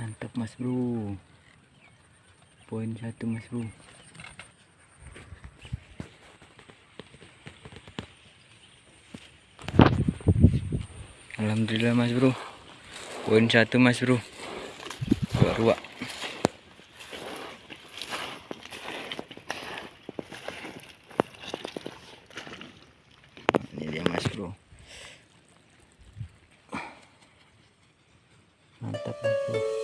mantap mas bro. Poin satu mas bro. Alhamdulillah mas bro. Poin satu mas bro. Dua ini dia mas bro. Mantap mas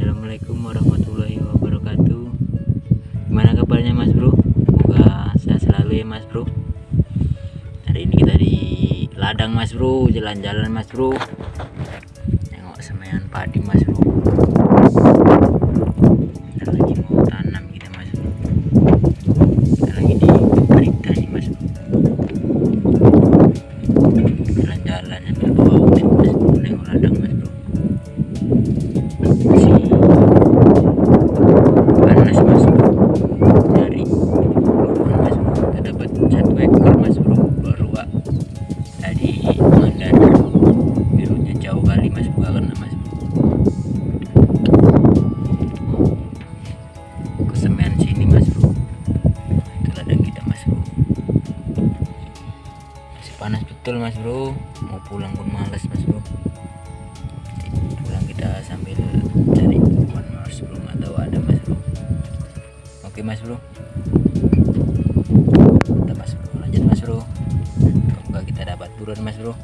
Assalamualaikum warahmatullahi wabarakatuh. Gimana kabarnya mas bro? Semoga sehat selalu ya mas bro. Hari ini kita di ladang mas bro. Jalan-jalan mas bro. Nengok semaian padi mas bro. Kita lagi mau tanam kita mas bro. Kita lagi di berita nih mas bro. Jalan-jalan sambil bawa mas bro. Nengok ladang mas bro masih panas mas bro dari lubang mas bro kita dapat satu ekor mas bro baru ah. tadi mandar birunya jauh kali mas bro karena mas bro ke semen sini mas itu kita masih panas betul mas bro. Mau pulang pun malas mas bro. Pulang kita sambil cari pohon mas bro. Nggak tahu ada mas bro. Oke mas bro. Mantap mas bro. Lanjut mas bro. Semoga kita dapat buruan mas bro